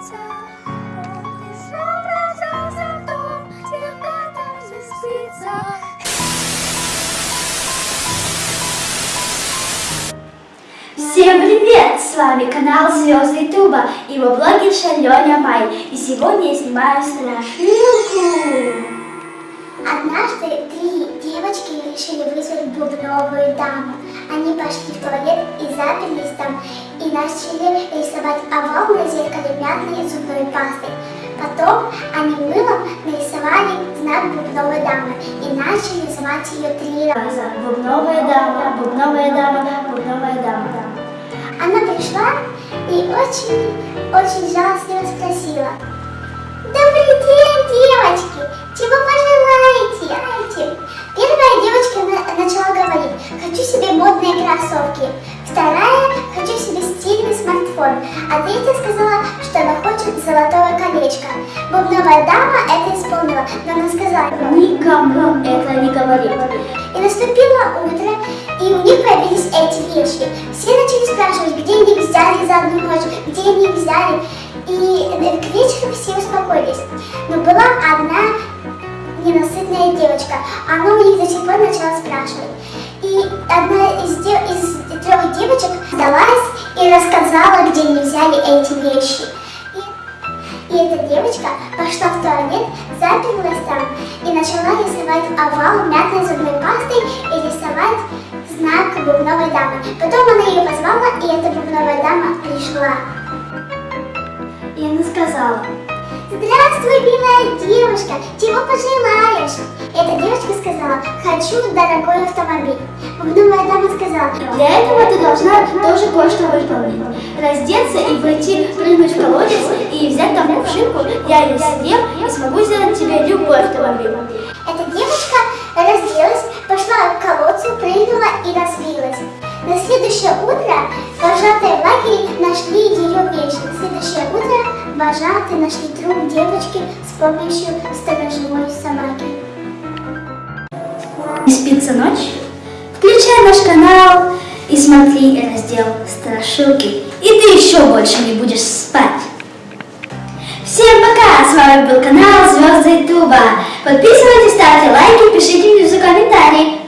Всем привет! С вами канал Звезды Туба и его блогерша Леня Май. И сегодня я снимаю страшилку. Однажды три девочки решили вызвать бубновую даму. Они пошли в туалет и заперлись там. И начали рисовать овал на зеркале мятной зубной пастой. Потом они мылом нарисовали знак бубновой дамы и начали звать ее три раза. Бубновая дама, бубновая дама, бубновая дама. Она пришла и очень, очень жалостливо спросила. Третья сказала, что она хочет золотое колечко. Бубновая дама это исполнила, но она сказала, Никому это не говори. и наступило утро, и у них появились эти вещи. Все начали спрашивать, где они их взяли за одну ночь, где они их взяли. И э, к вечеру все успокоились. Но была одна ненасытная девочка. Она у них до сих пор начала спрашивать. И одна из, де- из трех девочек сдалась и рассказала, где они взяли эти вещи. И, и эта девочка пошла в туалет, заперлась там и начала рисовать овал мятной зубной пастой и рисовать знак бубновой дамы. Потом она ее позвала, и эта бубновая дама пришла. И она сказала, Здравствуй, милая девушка, чего пожелаешь? Эта девочка сказала, хочу дорогой автомобиль. Бубновая дама сказала, для этого ты должна тоже кое-что выполнить. Раздеться и пойти прыгнуть в колодец и взять там кувшинку, я ее съем и смогу сделать тебе любой автомобиль. Эта девочка разделась, пошла к колодцу, прыгнула и разбилась. На следующее утро вожатые в лагере нашли вожатые нашли труп девочки с помощью сторожевой собаки. Не спится ночь? Включай наш канал и смотри раздел страшилки. И ты еще больше не будешь спать. Всем пока! С вами был канал Звезды Ютуба. Подписывайтесь, ставьте лайки, пишите внизу комментарии.